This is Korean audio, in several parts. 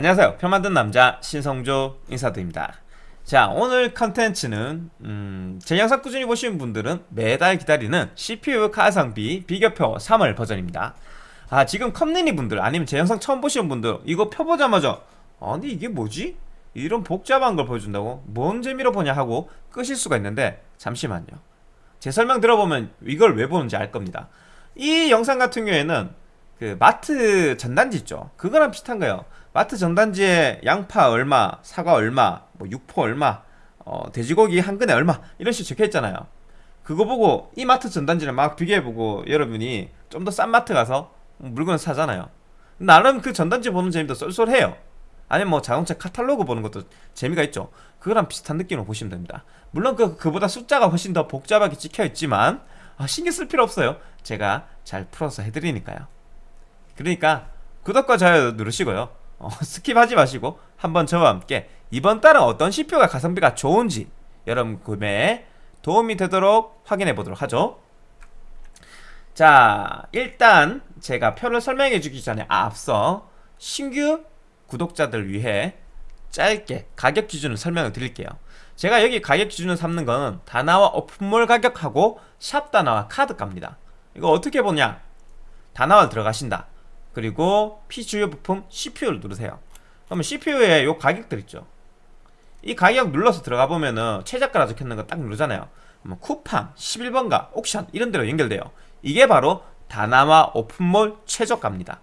안녕하세요. 표 만든 남자 신성조 인사드립니다. 자 오늘 컨텐츠는 음, 제 영상 꾸준히 보시는 분들은 매달 기다리는 CPU 가성비 비교표 3월 버전입니다. 아 지금 컴리니 분들 아니면 제 영상 처음 보시는 분들 이거 펴보자마자 아니 이게 뭐지? 이런 복잡한 걸 보여준다고? 뭔 재미로 보냐 하고 끄실 수가 있는데 잠시만요. 제 설명 들어보면 이걸 왜 보는지 알 겁니다. 이 영상 같은 경우에는 그 마트 전단지 있죠? 그거랑 비슷한 거예요 마트 전단지에 양파 얼마 사과 얼마 뭐 육포 얼마 어, 돼지고기 한 근에 얼마 이런 식으로 적혀있잖아요. 그거 보고 이 마트 전단지를 막 비교해보고 여러분이 좀 더 싼 마트 가서 물건을 사잖아요. 나름 그 전단지 보는 재미도 쏠쏠해요. 아니면 뭐 자동차 카탈로그 보는 것도 재미가 있죠. 그거랑 비슷한 느낌으로 보시면 됩니다. 물론 그, 그보다 숫자가 훨씬 더 복잡하게 찍혀있지만 아, 신경 쓸 필요 없어요. 제가 잘 풀어서 해드리니까요. 그러니까 구독과 좋아요 누르시고요 어, skip하지 마시고 한번 저와 함께 이번 달은 어떤 CPU가 가성비가 좋은지 여러분 구매에 도움이 되도록 확인해 보도록 하죠. 자 일단 제가 표를 설명해 주기 전에 앞서 신규 구독자들 위해 짧게 가격 기준을 설명을 드릴게요. 제가 여기 가격 기준을 삼는 건 다나와 오픈몰 가격하고 샵 다나와 카드값입니다. 이거 어떻게 보냐? 다나와 들어가신다 그리고 P주요 부품 CPU를 누르세요. 그러면 CPU에 요 가격들 있죠. 이 가격 눌러서 들어가 보면은 최저가라 적혀있는 거 딱 누르잖아요. 그러면 쿠팡, 11번가, 옥션 이런 데로 연결돼요. 이게 바로 다나와 오픈몰 최저가입니다.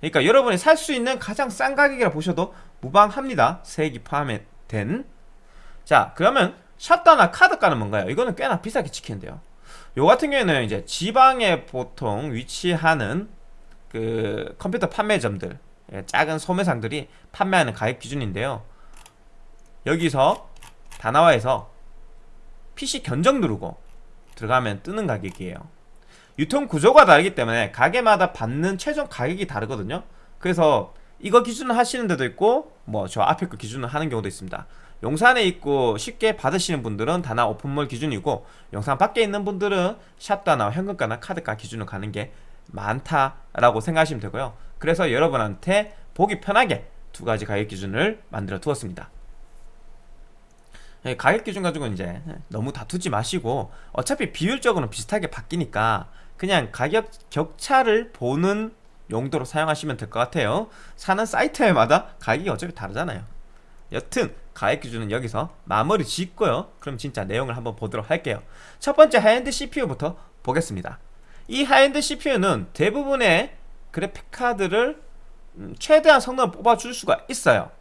그러니까 여러분이 살 수 있는 가장 싼 가격이라 보셔도 무방합니다. 세액이 포함된. 자 그러면 샷다나 카드가는 뭔가요? 이거는 꽤나 비싸게 지키는데요. 요 같은 경우에는 이제 지방에 보통 위치하는 그 컴퓨터 판매점들 예, 작은 소매상들이 판매하는 가격 기준인데요. 여기서 다나와에서 PC 견적 누르고 들어가면 뜨는 가격이에요. 유통 구조가 다르기 때문에 가게마다 받는 최종 가격이 다르거든요. 그래서 이거 기준을 하시는 데도 있고 뭐 저 앞에 거 기준을 하는 경우도 있습니다. 용산에 있고 쉽게 받으시는 분들은 다나 오픈몰 기준이고 용산 밖에 있는 분들은 샵다나 현금가나 카드가 기준으로 가는 게 많다라고 생각하시면 되고요. 그래서 여러분한테 보기 편하게 두 가지 가격 기준을 만들어 두었습니다. 예, 가격 기준 가지고 이제 너무 다투지 마시고 어차피 비율적으로는 비슷하게 바뀌니까 그냥 가격 격차를 보는 용도로 사용하시면 될 것 같아요. 사는 사이트마다 가격이 어차피 다르잖아요. 여튼 가격 기준은 여기서 마무리 짓고요. 그럼 진짜 내용을 한번 보도록 할게요. 첫 번째 high-end CPU부터 보겠습니다 이 high-end CPU는 대부분의 그래픽 카드를 음, 최대한 성능을 뽑아줄 수가 있어요.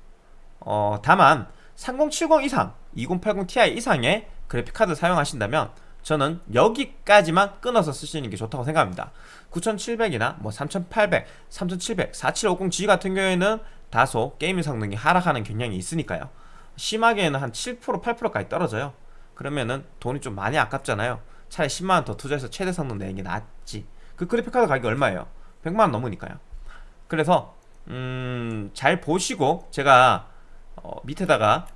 어, 다만 3070 이상 2080 Ti 이상의 그래픽 카드 사용하신다면 저는 여기까지만 끊어서 쓰시는 게 좋다고 생각합니다. 9700이나 뭐 3800, 3700, 4750G 같은 경우에는 다소 게이밍 성능이 하락하는 경향이 있으니까요. 심하게는 한 7% 8%까지 떨어져요. 그러면은 돈이 좀 많이 아깝잖아요 차라리 10만원 더 투자해서 최대 성능 내는 게 낫지. 그 그래픽카드 가격이 얼마예요? 100만원 넘으니까요. 그래서 음, 잘 보시고 제가 어, 밑에다가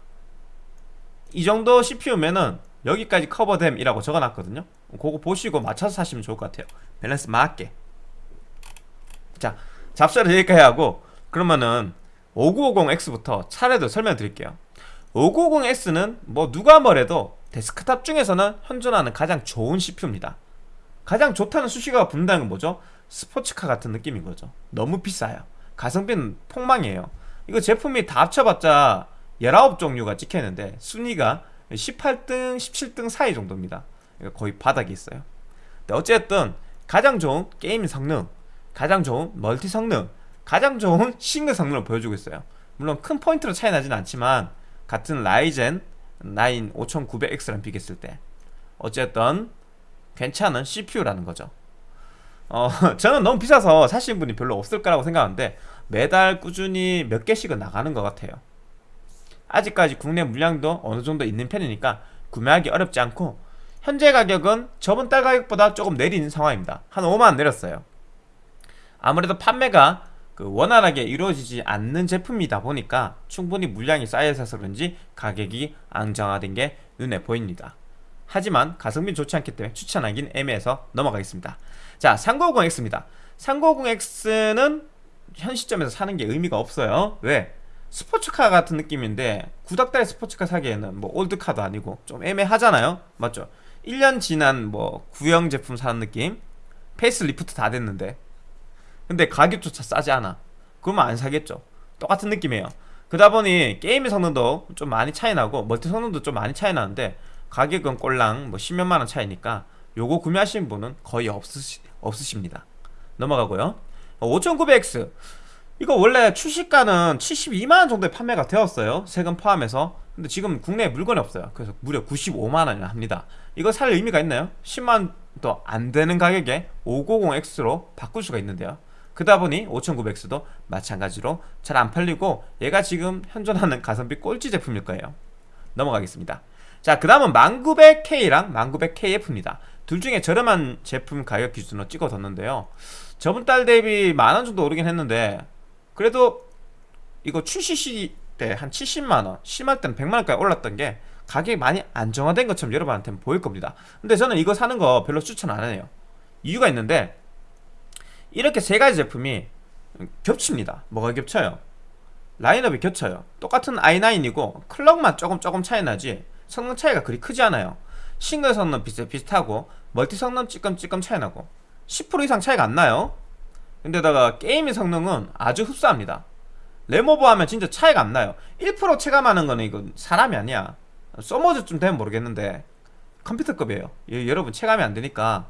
이 정도 CPU면은 여기까지 커버됨 이라고 적어놨거든요. 그거 보시고 맞춰서 사시면 좋을 것 같아요. 밸런스 맞게. 자 잡설은 여기까지 하고 그러면은 5950X부터 차례로 설명드릴게요. 5950X는 뭐 누가 뭐래도 데스크탑 중에서는 현존하는 가장 좋은 CPU입니다. 가장 좋다는 수식어가 붙는다는 건 뭐죠? 스포츠카 같은 느낌인 거죠. 너무 비싸요. 가성비는 폭망이에요. 이거 제품이 다 합쳐봤자 19종류가 찍혀있는데 순위가 18등, 17등 사이 정도입니다. 거의 바닥에 있어요. 어쨌든 가장 좋은 게임 성능 가장 좋은 멀티 성능 가장 좋은 싱글 성능을 보여주고 있어요. 물론 큰 포인트로 차이 나진 않지만 같은 Ryzen 9 5900X랑 비교했을 때 어쨌든 괜찮은 CPU라는 거죠. 어, 저는 너무 비싸서 사시는 분이 별로 없을 거라고 생각하는데 매달 꾸준히 몇 개씩은 나가는 것 같아요. 아직까지 국내 물량도 어느 정도 있는 편이니까 구매하기 어렵지 않고 현재 가격은 저번 달 가격보다 조금 내린 상황입니다. 한 5만원 내렸어요. 아무래도 판매가 그 원활하게 이루어지지 않는 제품이다 보니까 충분히 물량이 쌓여서 그런지 가격이 안정화된 게 눈에 보입니다. 하지만 가성비 좋지 않기 때문에 추천하긴 애매해서 넘어가겠습니다. 자 3950X입니다. 3950X는 현 시점에서 사는 게 의미가 없어요. 왜? 스포츠카 같은 느낌인데 구닥다리 스포츠카 사기에는 뭐 old car도 아니고 좀 애매하잖아요. 맞죠? 1년 지난 뭐 구형 제품 사는 느낌? 페이스 리프트 다 됐는데 근데 가격조차 싸지 않아. 그러면 안 사겠죠. 똑같은 느낌이에요. 그러다 보니 게임의 성능도 좀 많이 차이 나고 멀티 성능도 좀 많이 차이 나는데 가격은 꼴랑 뭐 10몇만원 차이니까 요거 구매하시는 분은 거의 없으시, 없으십니다. 넘어가고요. 5900X 이거 원래 출시가는 72만원 정도에 판매가 되었어요. 세금 포함해서. 근데 지금 국내에 물건이 없어요. 그래서 무려 95만원이나 합니다. 이거 살 의미가 있나요? 10만원도 안되는 가격에 590X로 바꿀 수가 있는데요 그러다 보니 5900X도 마찬가지로 잘 안 팔리고 얘가 지금 현존하는 가성비 꼴찌 제품일 거예요. 넘어가겠습니다. 자 그 다음은 1900K랑 1900KF입니다. 둘 중에 저렴한 제품 가격 기준으로 찍어뒀는데요. 저번 달 대비 만원 정도 오르긴 했는데 그래도 이거 출시 시때 한 70만원 심할 때는 100만원까지 올랐던 게 가격이 많이 안정화된 것처럼 여러분한테는 보일 겁니다. 근데 저는 이거 사는 거 별로 추천 안 해요. 이유가 있는데 이렇게 세 가지 제품이 겹칩니다. 뭐가 겹쳐요? 라인업이 겹쳐요. 똑같은 i9이고 클럭만 조금 조금 차이 나지 성능 차이가 그리 크지 않아요. 싱글 성능 비슷, 비슷하고 멀티 성능 찌끔찌끔 차이 나고 10% 이상 차이가 안 나요. 근데다가 게임의 성능은 아주 흡사합니다. 램오버 하면 진짜 차이가 안 나요. 1% 체감하는 거는 이거 사람이 아니야. 써머즈좀 되면 모르겠는데 컴퓨터급이에요. 예, 여러분 체감이 안 되니까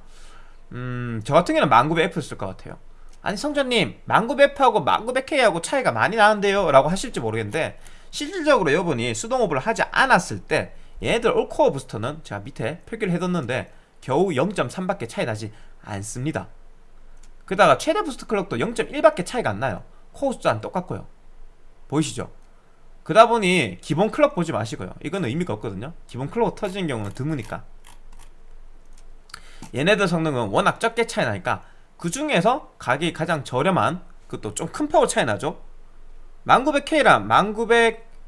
음, 저 같은 경우는 1900F 쓸 것 같아요. 아니 성조님 1900F하고 1900K하고 차이가 많이 나는데요? 라고 하실지 모르겠는데 실질적으로 여러분이 수동오버를 하지 않았을 때 얘네들 all-core boost는 제가 밑에 표기를 해뒀는데 겨우 0.3밖에 차이 나지 않습니다. 거기다가 최대 boost clock도 0.1밖에 차이가 안 나요. 코어 숫자는 똑같고요. 보이시죠? 그다 보니 기본 clock 보지 마시고요. 이거는 의미가 없거든요. 기본 clock 터지는 경우는 드무니까 얘네들 성능은 워낙 적게 차이 나니까 그 중에서 가격이 가장 저렴한 그것도 좀큰 파워 차이 나죠. 1900K랑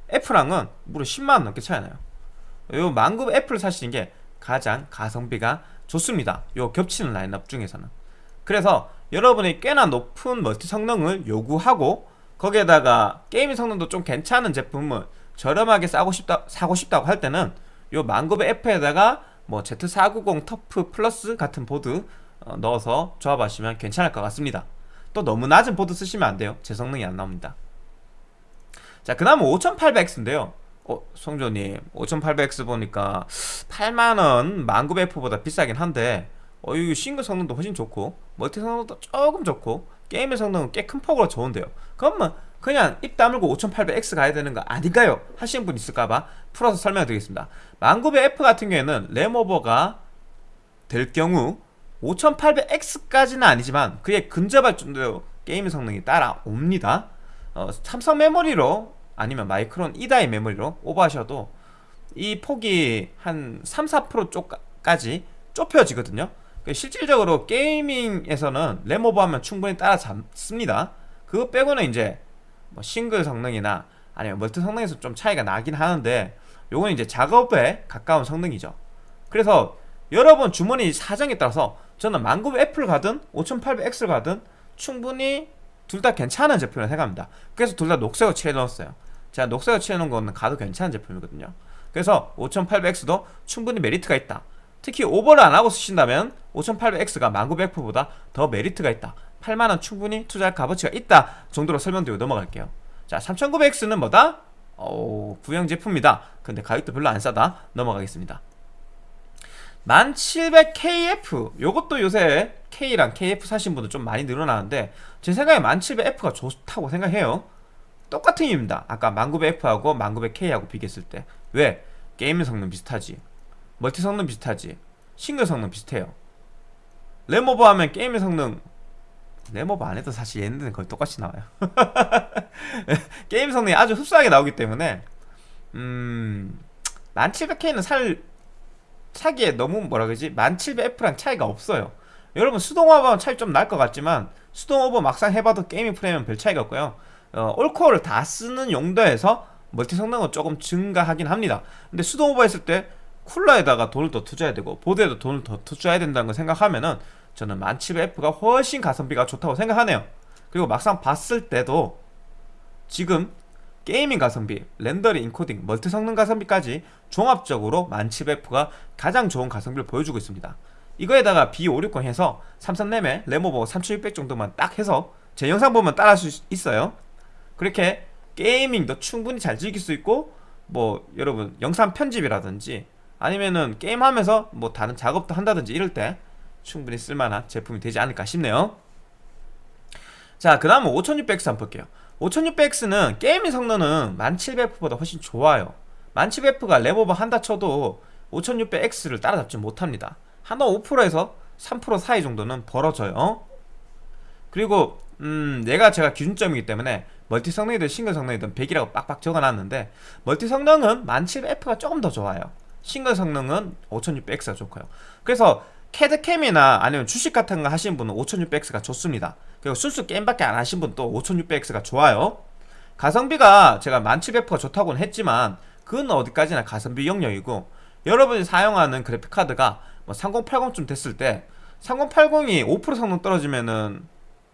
1900F랑은 무려 10만원 넘게 차이 나요. 요 1900F를 사시는 게 가장 가성비가 좋습니다. 요 겹치는 라인업 중에서는. 그래서 여러분이 꽤나 높은 멀티 성능을 요구하고 거기에다가 게임 성능도 좀 괜찮은 제품을 저렴하게 싸고 싶다, 사고 싶다고 할 때는 요 1900F에다가 뭐 Z490 TUF Plus 같은 보드 어, 넣어서 조합하시면 괜찮을 것 같습니다. 또 너무 낮은 보드 쓰시면 안 돼요. 제 성능이 안 나옵니다. 자그 다음은 5800X인데요. 어 성조님 5800X 보니까 8만원 1900F보다 비싸긴 한데 어, 이 싱글 성능도 훨씬 좋고 멀티 성능도 조금 좋고 게임의 성능은 꽤 큰 폭으로 좋은데요. 그러면 그냥 입 다물고 5800X 가야 되는 거 아닌가요? 하시는 분 있을까봐 풀어서 설명드리겠습니다. 1900F 같은 경우에는 램오버가 될 경우 5800X까지는 아니지만 그에 근접할 정도로 게임 성능이 따라옵니다. 어, 삼성 메모리로 아니면 마이크론 2다의 메모리로 오버하셔도 이 폭이 한 3, 4% 쪽까지 좁혀지거든요. 그 실질적으로 게이밍에서는 램 오버하면 충분히 따라잡습니다. 그거 빼고는 이제 뭐 싱글 성능이나 아니면 멀티 성능에서 좀 차이가 나긴 하는데 요건 이제 작업에 가까운 성능이죠. 그래서 여러분 주머니 사정에 따라서 저는 1900F를 가든 5800X를 가든 충분히 둘 다 괜찮은 제품이라고 생각합니다. 그래서 둘 다 녹색으로 칠해 넣었어요. 제가 녹색으로 칠해 놓은 거는 가도 괜찮은 제품이거든요. 그래서 5800X도 충분히 메리트가 있다. 특히 오버를 안하고 쓰신다면 5800X가 1900F보다 더 메리트가 있다 8만원 충분히 투자할 값어치가 있다 정도로 설명드리고 넘어갈게요. 자 3900X는 뭐다? 어, 구형 제품이다. 근데 가격도 별로 안 싸다. 넘어가겠습니다. 1700KF 요것도 요새 K랑 KF 사신 분들 좀 많이 늘어나는데 제 생각에 1700F가 좋다고 생각해요. 똑같은 이유입니다. 아까 1900F하고 1900K하고 비교했을 때. 왜? 게임 성능 비슷하지. 멀티 성능 비슷하지. 싱글 성능 비슷해요. 램오버 하면 게임의 성능 램오버 안 해도 사실 얘네들은 거의 똑같이 나와요. 게임 성능이 아주 흡사하게 나오기 때문에 음 1700K는 살 사기에 너무 뭐라 그러지? 1700F랑 차이가 없어요. 여러분 수동 오버는 차이 좀 날 것 같지만 수동 오버 막상 해봐도 gaming 프레임은 별 차이가 없고요. 어, all-core를 다 쓰는 용도에서 멀티 성능은 조금 증가하긴 합니다. 근데 수동 오버 했을 때 쿨러에다가 돈을 더 투자해야 되고 보드에도 돈을 더 투자해야 된다는 걸 생각하면은 저는 1700F가 훨씬 가성비가 좋다고 생각하네요 그리고 막상 봤을 때도 지금 gaming 가성비, 렌더링, 인코딩, 멀티 성능 가성비까지 종합적으로 1700F가 가장 좋은 가성비를 보여주고 있습니다. 이거에다가 B560 해서 삼성 램에 램오버 3600 정도만 딱 해서 제 영상 보면 따라 할 수 있어요. 그렇게 게이밍도 충분히 잘 즐길 수 있고 뭐 여러분 영상 편집이라든지 아니면은 게임하면서 뭐 다른 작업도 한다든지 이럴 때 충분히 쓸만한 제품이 되지 않을까 싶네요. 자 그 다음은 5600X 한번 볼게요. 5600X는 게임의 성능은 1700F보다 훨씬 좋아요. 1700F가 랩오버 한다 쳐도 5600X를 따라잡지 못합니다. 한번 5%에서 3% 사이 정도는 벌어져요. 그리고 음 얘가 제가 기준점이기 때문에 멀티 성능이든 싱글 성능이든 100이라고 빡빡 적어놨는데 멀티 성능은 1700F가 조금 더 좋아요. 싱글 성능은 5600X가 좋고요. 그래서 CAD/CAM이나 아니면 주식 같은 거 하시는 분은 5600X가 좋습니다. 그리고 순수 게임밖에 안 하신 분도 5600X가 좋아요. 가성비가 제가 1700F가 좋다고는 했지만 그건 어디까지나 가성비 영역이고 여러분이 사용하는 그래픽카드가 뭐 3080쯤 됐을 때 3080이 5% 성능 떨어지면은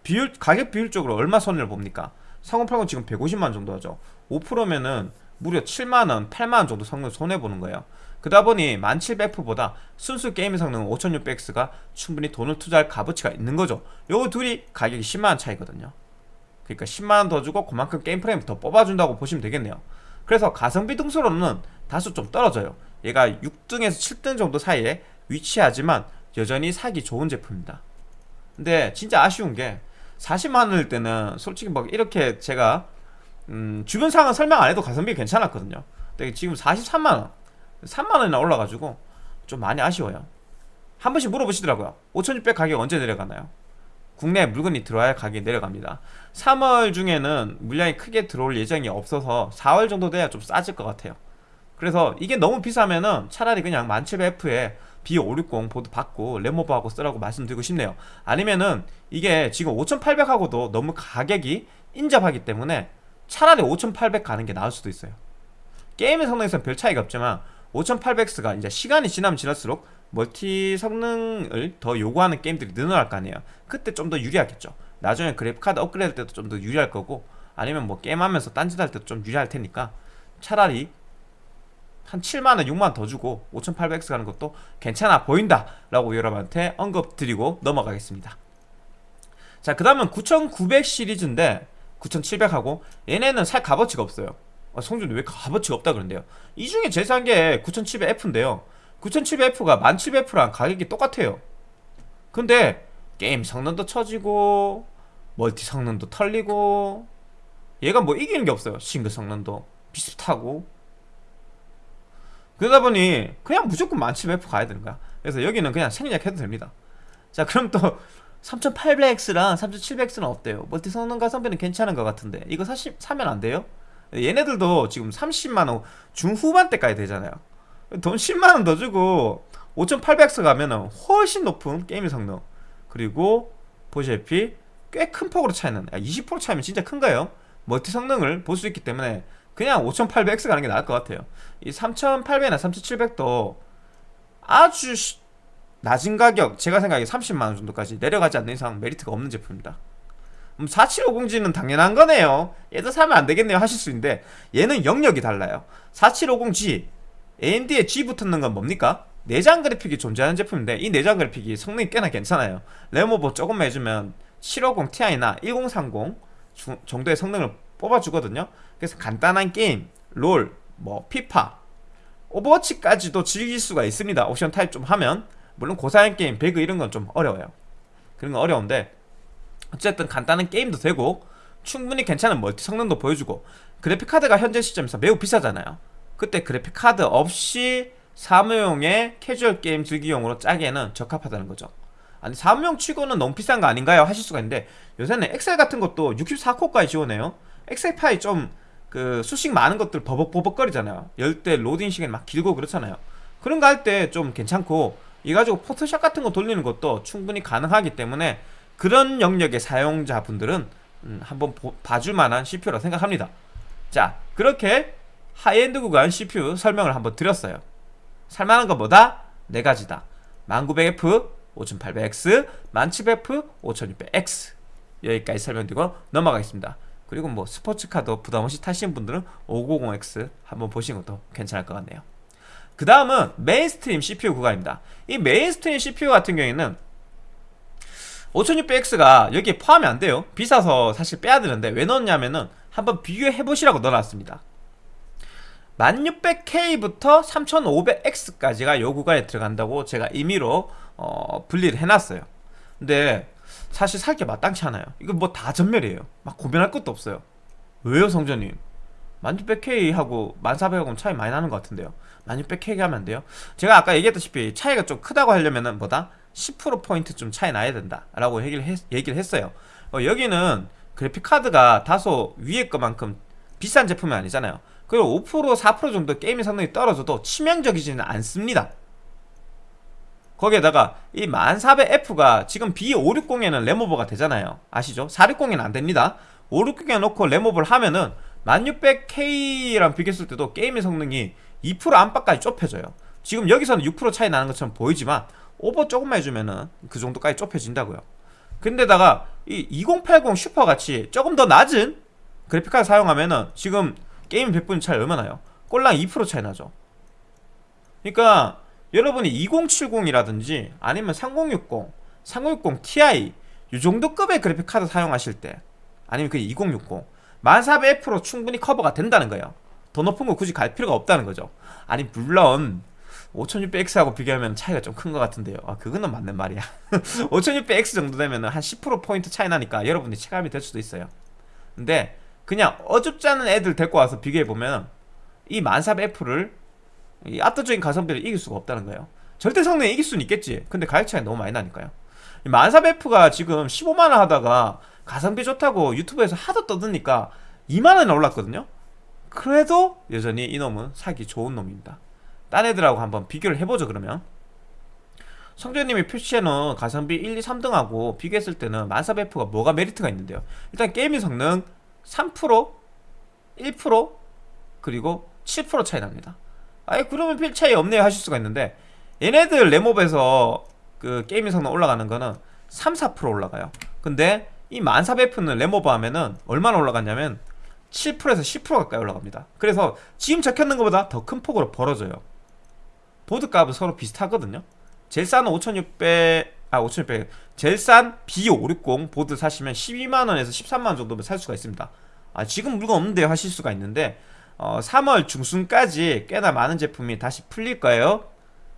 비율 가격 비율적으로 얼마 손해를 봅니까? 3080 지금 150만 정도 하죠. 5%면은 무려 7만원, 8만원 정도 성능 손해보는 거예요 그러다 보니 1700F보다 순수 게임 성능 5600X가 충분히 돈을 투자할 값어치가 있는 거죠. 요 둘이 가격이 10만원 차이거든요. 그러니까 10만원 더 주고 그만큼 게임 프레임 더 뽑아준다고 보시면 되겠네요. 그래서 가성비 등수로는 다소 좀 떨어져요. 얘가 6등에서 7등 정도 사이에 위치하지만 여전히 사기 좋은 제품입니다. 근데 진짜 아쉬운 게 40만원일 때는 솔직히 막 이렇게 제가 음, 주변 상황 설명 안 해도 가성비 괜찮았거든요. 근데 지금 43만원 3만원이나 올라가지고 좀 많이 아쉬워요. 한 번씩 물어보시더라고요. 5600 가격 언제 내려가나요? 국내 물건이 들어와야 가격이 내려갑니다. 3월 중에는 물량이 크게 들어올 예정이 없어서 4월 정도 돼야 좀 싸질 것 같아요. 그래서 이게 너무 비싸면은 차라리 그냥 1700F에 B560 보드 박고 램오버하고 쓰라고 말씀드리고 싶네요. 아니면은 이게 지금 5800하고도 너무 가격이 인접하기 때문에 차라리 5800 가는 게 나을 수도 있어요. 게임의 성능에서는 별 차이가 없지만 5800X가 이제 시간이 지나면 지날수록 멀티 성능을 더 요구하는 게임들이 늘어날 거 아니에요. 그때 좀 더 유리하겠죠. 나중에 그래픽카드 업그레이드 할 때도 좀 더 유리할 거고 아니면 뭐 게임하면서 딴짓 할 때도 좀 유리할 테니까 차라리 한 7만원 6만원 더 주고 5800X 가는 것도 괜찮아 보인다 라고 여러분한테 언급 드리고 넘어가겠습니다. 자그 다음은 9900 시리즈인데 9700하고 얘네는 살 값어치가 없어요 아, 성준이 왜 값어치가 없다 그런데요? 이 중에 제일 싼 게 9700F인데요. 9700F가 1700F랑 가격이 똑같아요. 근데 게임 성능도 처지고 멀티 성능도 털리고 얘가 뭐 이기는 게 없어요. 싱글 성능도 비슷하고. 그러다 보니 그냥 무조건 1700F 가야 되는 거야. 그래서 여기는 그냥 생략 해도 됩니다. 자 그럼 또 3800X랑 3700X는 어때요? 멀티 성능 가성비는 괜찮은 것 같은데. 이거 사시, 사면 안 돼요? 얘네들도 지금 30만원 중후반 대까지 되잖아요. 돈 10만원 더 주고 5800X 가면은 훨씬 높은 게임 성능. 그리고 보시다시피 꽤 큰 폭으로 차이는 20% 차이면 진짜 큰가요? 멀티 성능을 볼 수 있기 때문에 그냥 5800X 가는 게 나을 것 같아요. 이 3800이나 3700도 아주 낮은 가격 제가 생각에 30만원 정도까지 내려가지 않는 이상 메리트가 없는 제품입니다 4750G는 음, 당연한 거네요. 얘도 사면 안 되겠네요 하실 수 있는데 얘는 영역이 달라요. 4750G AMD에 G 붙는 건 뭡니까? 내장 그래픽이 존재하는 제품인데 이 내장 그래픽이 성능이 꽤나 괜찮아요. 램오버 조금만 해주면 750 Ti나 1030 정도의 성능을 뽑아주거든요. 그래서 간단한 게임, 롤, 뭐 피파 오버워치까지도 즐길 수가 있습니다. 옵션 타협 좀 하면. 물론 고사양 게임, 배그 이런 건 좀 어려워요. 그런 건 어려운데 어쨌든 간단한 게임도 되고 충분히 괜찮은 멀티 성능도 보여주고 그래픽카드가 현재 시점에서 매우 비싸잖아요. 그때 그래픽카드 없이 사무용의 캐주얼 게임 즐기용으로 짜기에는 적합하다는 거죠. 아니 사무용 치고는 너무 비싼 거 아닌가요? 하실 수가 있는데 요새는 엑셀 같은 것도 64코어까지 지원해요. 엑셀 파일 좀 그 수식 많은 것들 버벅버벅거리잖아요. 열때 로딩 시간이 막 길고 그렇잖아요. 그런 거 할 때 좀 괜찮고 이 가지고 포토샵 같은 거 돌리는 것도 충분히 가능하기 때문에 그런 영역의 사용자분들은 음, 한번 보, 봐줄 만한 CPU라 생각합니다. 자 그렇게 하이엔드 구간 CPU 설명을 한번 드렸어요. 살만한 건 뭐다? 네 가지다. 1900F, 5800X, 1700F, 5600X 여기까지 설명드리고 넘어가겠습니다. 그리고 뭐 스포츠카도 부담없이 타시는 분들은 590X 한번 보시는 것도 괜찮을 것 같네요. 그 다음은 mainstream CPU 구간입니다. 이 mainstream CPU 같은 경우에는 5600X가 여기에 포함이 안 돼요. 비싸서 사실 빼야 되는데 왜 넣었냐면은 한번 비교해 보시라고 넣어놨습니다. 1600K부터 3500X까지가 요 구간에 들어간다고 제가 임의로 어, 분리를 해놨어요. 근데 사실 살 게 마땅치 않아요. 이거 뭐 다 전멸이에요. 막 고민할 것도 없어요. 왜요 성조님? 1600K하고 1400하고 차이 많이 나는 것 같은데요. 1600K 하면 안 돼요? 제가 아까 얘기했다시피 차이가 좀 크다고 하려면은 뭐다 10%포인트 좀 차이 나야 된다 라고 얘기를, 했, 얘기를 했어요. 어, 여기는 그래픽카드가 다소 위에 것만큼 비싼 제품이 아니잖아요. 그리고 5% 4% 정도 게임의 성능이 떨어져도 치명적이지는 않습니다. 거기에다가 이 1400F가 지금 B560에는 램오버가 되잖아요. 아시죠? 460에는 안됩니다. 560에 놓고 램오버를 하면은 1600K랑 비교했을 때도 게임의 성능이 2% 안팎까지 좁혀져요. 지금 여기서는 6% 차이 나는 것처럼 보이지만 오버 조금만 해주면은 그 정도까지 좁혀진다고요. 근데다가 이 2080 슈퍼 같이 조금 더 낮은 그래픽카드 사용하면은 지금 게임 100분 차이 얼마나요? 꼴랑 2% 차이 나죠. 그러니까 여러분이 2070이라든지 아니면 3060, 3060 Ti 이 정도 급의 그래픽카드 사용하실 때 아니면 그 2060 1400F로 충분히 커버가 된다는 거예요. 더 높은 거 굳이 갈 필요가 없다는 거죠. 아니 물론 5600X하고 비교하면 차이가 좀 큰 것 같은데요. 아 그거는 맞는 말이야. 5600X 정도 되면 한 10% 포인트 차이 나니까 여러분이 체감이 될 수도 있어요. 근데 그냥 어줍지 않은 애들 데리고 와서 비교해보면 이 1400F를 이 압도적인 가성비를 이길 수가 없다는 거예요. 절대 성능에 이길 수는 있겠지. 근데 가격 차이 너무 많이 나니까요. 1400F가 지금 15만원 하다가 가성비 좋다고 유튜브에서 하도 떠드니까 2만원이나 올랐거든요. 그래도 여전히 이놈은 사기 좋은 놈입니다 딴 애들하고 한번 비교를 해보죠 그러면. 성재님이 표시해놓은 가성비 1, 2, 3등하고 비교했을 때는 1400F가 뭐가 메리트가 있는데요? 일단 게임의 성능 3% 1% 그리고 7% 차이 납니다. 아예 그러면 필 차이 없네요 하실 수가 있는데 얘네들 램업에서 그 게임의 성능 올라가는 거는 3, 4% 올라가요. 근데 이 1400F는 램오버 하면은 얼마나 올라갔냐면 7%에서 10% 가까이 올라갑니다. 그래서 지금 적혀있는 것보다 더 큰 폭으로 벌어져요 보드 값은 서로 비슷하거든요. 제일 싼 5600, 아 5600, 제일 싼 B560 보드 사시면 12만원에서 13만원 정도면 살 수가 있습니다. 아 지금 물건 없는데요 하실 수가 있는데 어, 3월 중순까지 꽤나 많은 제품이 다시 풀릴 거예요.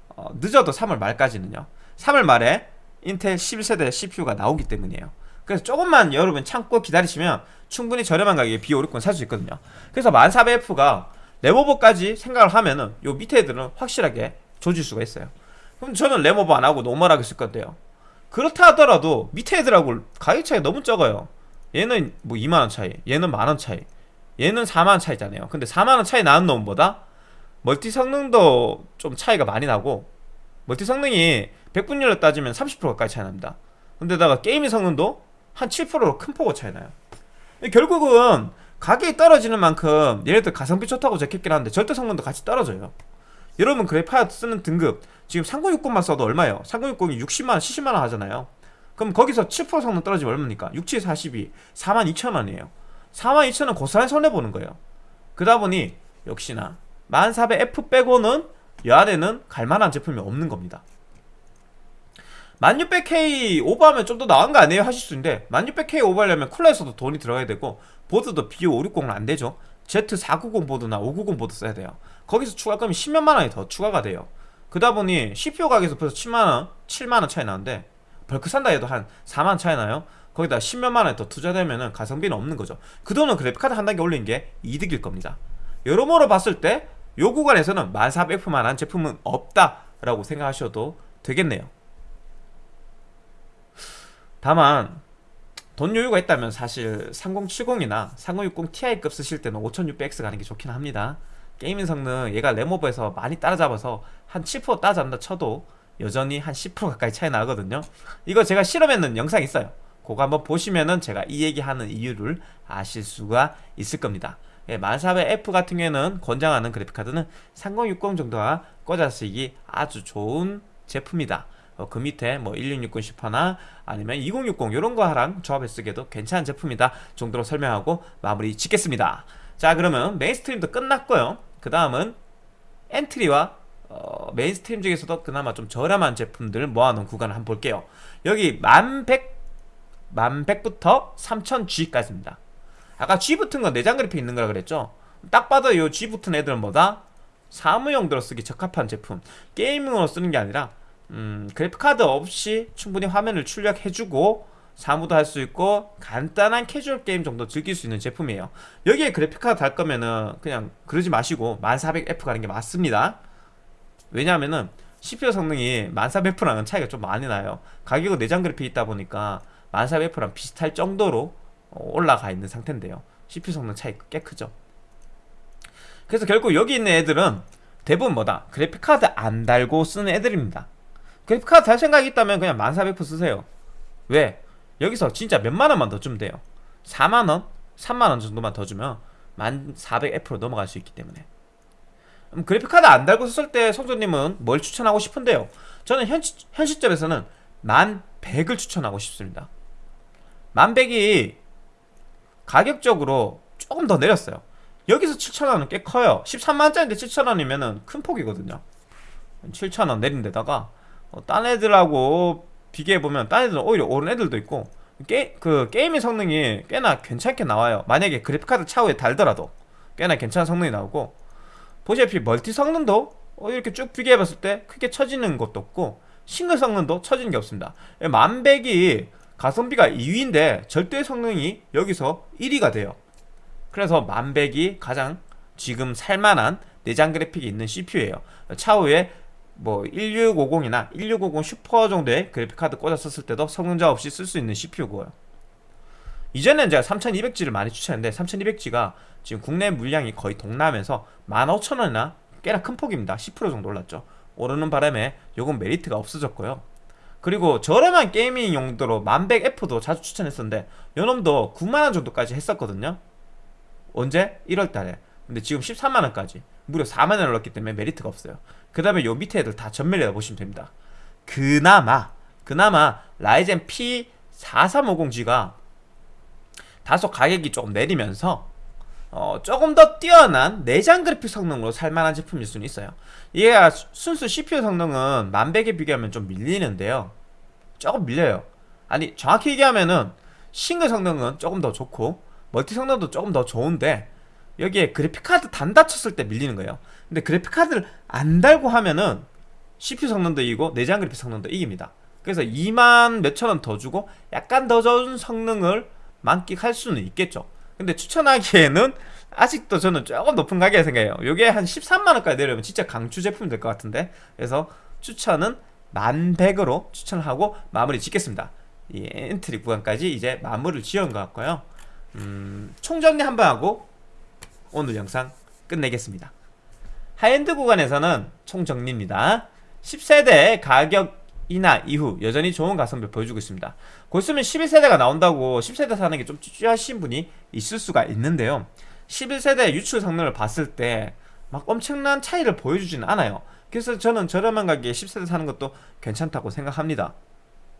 어, 늦어도 3월 말까지는요. 3월 말에 인텔 11세대 CPU가 나오기 때문이에요. 그래서 조금만 여러분 참고 기다리시면 충분히 저렴한 가격에 B560 살 수 있거든요. 그래서 1400F가 램오버까지 생각을 하면은 요 밑에 애들은 확실하게 조질 수가 있어요. 그럼 저는 램오버 안하고 normal하게 쓸 건데요. 그렇다 하더라도 밑에 애들하고 가격 차이 너무 적어요. 얘는 뭐 2만원 차이 얘는 만원 차이 얘는 4만원 차이잖아요. 근데 4만원 차이 나는 놈보다 멀티 성능도 좀 차이가 많이 나고 멀티 성능이 100분율로 따지면 30% 가까이 차이 납니다. 근데다가 게임의 성능도 한 7%로 큰 폭으로 차이 나요. 결국은 가격이 떨어지는 만큼 얘네들 가성비 좋다고 적혔긴 하는데 절대 성능도 같이 떨어져요 여러분 그래파 쓰는 등급. 지금 3060만 써도 얼마예요? 3060이 60만원 70만원 하잖아요. 그럼 거기서 7% 성능 떨어지면 얼마입니까? 6, 7, 42 42,000원이에요. 42,000원 고스란히 손해보는 거예요. 그러다 보니 역시나 1400F 빼고는 이 안에는 갈만한 제품이 없는 겁니다. 1600K 오버하면 좀 더 나은 거 아니에요? 하실 수 있는데 1600K 오버하려면 쿨러에서도 돈이 들어가야 되고 보드도 B560은 안 되죠. Z490 보드나 590 보드 써야 돼요 거기서 추가 금이 10몇만 원이 더 추가가 돼요. 그러다 보니 CPU 가격에서 벌써 7만원 7만원 차이 나는데 벌크 산다 해도 한 4만원 차이 나요. 거기다 10몇만 원이 더 투자되면은 가성비는 없는 거죠. 그 돈은 그래픽카드 한 단계 올린 게 이득일 겁니다. 여러모로 봤을 때 요 구간에서는 1400F만 한 제품은 없다라고 생각하셔도 되겠네요. 다만 돈 여유가 있다면 사실 3070이나 3060 Ti급 쓰실 때는 5600X 가는 게 좋긴 합니다 게이밍 성능 얘가 램오버에서 많이 따라잡아서 한 7% 따라잡는다 쳐도 여전히 한 10% 가까이 차이 나거든요. 이거 제가 실험했는 영상 있어요. 그거 한번 보시면은 제가 이 얘기하는 이유를 아실 수가 있을 겁니다. 예, 1400F 같은 경우에는 권장하는 그래픽카드는 3060 정도가 꽂아 쓰기 아주 좋은 제품이다. 어, 그 밑에 뭐 1660 10하나 아니면 2060 이런 거랑 조합해 쓰기에도 괜찮은 제품이다 정도로 설명하고 마무리 짓겠습니다 자 그러면 mainstream도 끝났고요. 그 다음은 entry와 어, mainstream 중에서도 그나마 좀 저렴한 제품들 모아놓은 구간을 한번 볼게요. 여기 1100 1100부터 3000G까지입니다. 아까 G 붙은 건 내장 그래픽 있는 거라 그랬죠? 딱 봐도 이 G 붙은 애들은 뭐다? 사무용도로 쓰기 적합한 제품. gaming으로 쓰는 게 아니라 음, 그래픽카드 없이 충분히 화면을 출력해주고 사무도 할 수 있고 간단한 캐주얼 게임 정도 즐길 수 있는 제품이에요. 여기에 그래픽카드 달 거면은 그냥 그러지 마시고 1400F 가는 게 맞습니다. 왜냐하면은 CPU 성능이 1400F랑은 차이가 좀 많이 나요. 가격은 내장 그래픽 있다 보니까 1400F랑 비슷할 정도로 어, 올라가 있는 상태인데요. CPU 성능 차이 꽤 크죠. 그래서 결국 여기 있는 애들은 대부분 뭐다? 그래픽카드 안 달고 쓰는 애들입니다. 그래픽카드 달 생각이 있다면 그냥 1400F 쓰세요. 왜? 여기서 진짜 몇만 원만 더 주면 돼요. 4만원? 3만원 정도만 더 주면 1400F로 넘어갈 수 있기 때문에. 음, 그래픽카드 안 달고 썼을 때 성조님은 뭘 추천하고 싶은데요? 저는 현, 현 시점에서는 1100을 추천하고 싶습니다. 1100이 가격적으로 조금 더 내렸어요. 여기서 7,000원은 꽤 커요. 13만원짜리인데 7,000원이면 큰 폭이거든요. 7,000원 내린 데다가 어, 딴 애들하고 비교해보면 딴 애들은 오히려 오른 애들도 있고 게, 그 게임의 성능이 꽤나 괜찮게 나와요. 만약에 그래픽카드 차후에 달더라도 꽤나 괜찮은 성능이 나오고 보시다시피 멀티 성능도 어, 이렇게 쭉 비교해봤을 때 크게 처지는 것도 없고 싱글 성능도 처지는 게 없습니다. 만백이 가성비가 2위인데 절대 성능이 여기서 1위가 돼요. 그래서 만백이 가장 지금 살만한 내장 그래픽이 있는 CPU예요. 차후에 뭐 1650이나 1650 슈퍼 정도의 그래픽카드 꽂아 썼을 때도 성능 저하 없이 쓸 수 있는 CPU고요. 이전엔 제가 3200G를 많이 추천했는데 3200G가 지금 국내 물량이 거의 동나면서 15,000원이나 꽤나 큰 폭입니다. 10% 정도 올랐죠. 오르는 바람에 요건 메리트가 없어졌고요. 그리고 저렴한 gaming 용도로 1100F도 자주 추천했었는데 요놈도 9만원 정도까지 했었거든요. 언제? 1월달에. 근데 지금 13만원까지. 무려 4만원을 넣었기 때문에 메리트가 없어요 그 다음에 요 밑에 애들 다 전멸이라 보시면 됩니다. 그나마 그나마 라이젠 P4350G가 다소 가격이 조금 내리면서 어, 조금 더 뛰어난 내장 그래픽 성능으로 살만한 제품일 수는 있어요. 이게 순수 CPU 성능은 만백에 비교하면 좀 밀리는데요. 조금 밀려요. 아니 정확히 얘기하면은 싱글 성능은 조금 더 좋고 멀티 성능도 조금 더 좋은데 여기에 그래픽카드 단다 쳤을 때 밀리는 거예요. 근데 그래픽카드를 안 달고 하면은 CPU 성능도 이기고 내장 그래픽 성능도 이깁니다. 그래서 2만 몇천 원 더 주고 약간 더 좋은 성능을 만끽할 수는 있겠죠. 근데 추천하기에는 아직도 저는 조금 높은 가격에 생각해요. 이게 한 13만원까지 내려오면 진짜 강추 제품이 될 것 같은데. 그래서 추천은 만100으로 추천을 하고 마무리 짓겠습니다. 이 entry 구간까지 이제 마무리를 지은 것 같고요. 음, 총정리 한번 하고 오늘 영상 끝내겠습니다. 하이엔드 구간에서는 총정리입니다. 10세대 가격 인하 이후 여전히 좋은 가성비 보여주고 있습니다. 곧 있으면 11세대가 나온다고 10세대 사는 게좀 주저하신 분이 있을 수가 있는데요. 11세대 유출 성능을 봤을 때 막 엄청난 차이를 보여주지는 않아요. 그래서 저는 저렴한 가격에 10세대 사는 것도 괜찮다고 생각합니다.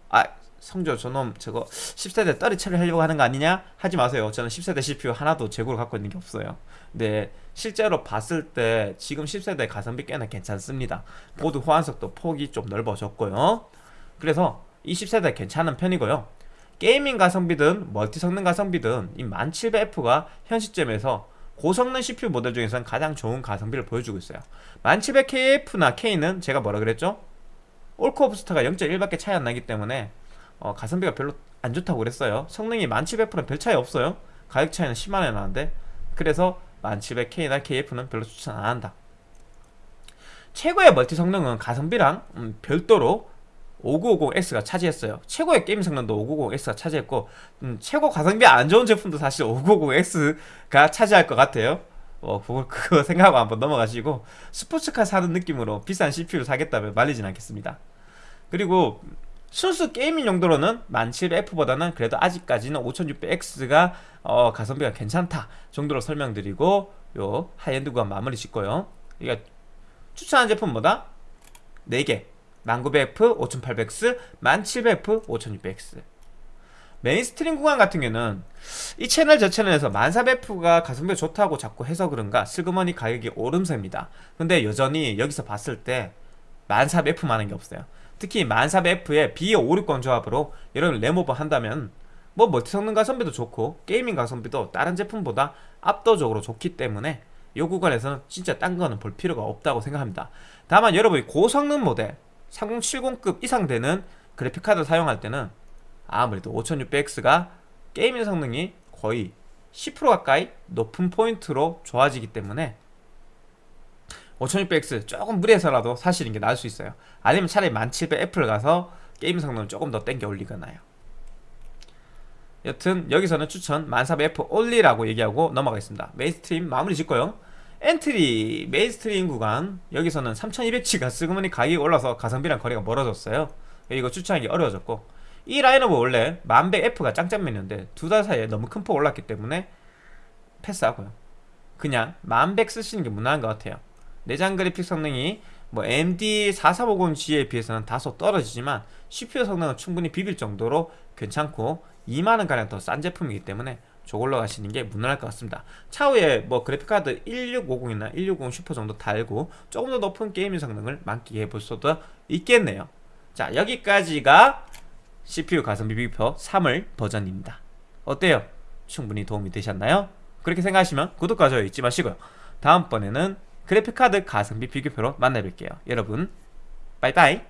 아 성조 저놈 저거 10세대 떨이 처리하려고 하는 거 아니냐? 하지 마세요. 저는 10세대 CPU 하나도 재고를 갖고 있는 게 없어요. 근데 실제로 봤을 때 지금 10세대 가성비 꽤나 괜찮습니다. 보드 호환성도 폭이 좀 넓어졌고요. 그래서 이 10세대 괜찮은 편이고요. gaming 가성비든 멀티 성능 가성비든 이 1700F가 현 시점에서 고성능 CPU 모델 중에서는 가장 좋은 가성비를 보여주고 있어요. 1700KF나 K는 제가 뭐라 그랬죠? 올코어 부스터가 0.1밖에 차이 안 나기 때문에 어, 가성비가 별로 안 좋다고 그랬어요. 성능이 1700%는 별 차이 없어요. 가격 차이는 10만원이 나는데 그래서 1700K나 KF는 별로 추천 안 한다. 최고의 멀티 성능은 가성비랑 음, 별도로 5950X가 차지했어요. 최고의 게임 성능도 5950X가 차지했고 음, 최고 가성비 안 좋은 제품도 사실 5950X가 차지할 것 같아요. 어, 그거, 그거 생각하고 한번 넘어가시고 스포츠카 사는 느낌으로 비싼 CPU를 사겠다면 말리진 않겠습니다. 그리고 순수 gaming 용도로는 1700F보다는 그래도 아직까지는 5600X가 어, 가성비가 괜찮다 정도로 설명드리고 요 하이엔드 구간 마무리 짓고요. 그러니까 추천한 제품 뭐다? 4개. 1900F, 5800X, 1700F, 5600X mainstream 구간 같은 경우는 이 채널 저 채널에서 1400F가 가성비 좋다고 자꾸 해서 그런가 슬그머니 가격이 오름세입니다. 근데 여전히 여기서 봤을 때 1400F만한 게 없어요 특히 1400F의 B560 조합으로 여러분 램오버 한다면 뭐 멀티 성능 가성비도 좋고 gaming 가성비도 다른 제품보다 압도적으로 좋기 때문에 이 구간에서는 진짜 딴 거는 볼 필요가 없다고 생각합니다. 다만 여러분이 고성능 모델 3070급 이상 되는 그래픽카드 사용할 때는 아무래도 5600X가 gaming 성능이 거의 10% 가까이 높은 포인트로 좋아지기 때문에 5600X 조금 무리해서라도 사시는 게 나을 수 있어요. 아니면 차라리 1700F를 가서 게임 성능을 조금 더 땡겨 올리거나요. 여튼 여기서는 추천 1400F 올리라고 얘기하고 넘어가겠습니다. mainstream 마무리 짓고요. entry mainstream 구간. 여기서는 3200G가 슬그머니 가격이 올라서 가성비랑 거리가 멀어졌어요. 이거 추천하기 어려워졌고. 이 라인업은 원래 1100F가 짱짱맨이었는데 두 달 사이에 너무 큰 폭 올랐기 때문에 패스하고요. 그냥 1100 쓰시는 게 무난한 것 같아요 내장 그래픽 성능이 뭐 AMD 4350G에 비해서는 다소 떨어지지만 CPU 성능은 충분히 비빌 정도로 괜찮고 2만원가량 더 싼 제품이기 때문에 저걸로 가시는 게 무난할 것 같습니다 차후에 뭐 그래픽카드 1650이나 1650 슈퍼 정도 달고 조금 더 높은 gaming 성능을 만끽해 볼 수도 있겠네요 자 여기까지가 CPU 가성비 비교 3월 버전입니다 어때요? 충분히 도움이 되셨나요? 그렇게 생각하시면 구독과 좋아요 잊지 마시고요 다음번에는 그래픽카드 가성비 비교표로 만나뵐게요. 여러분 빠이빠이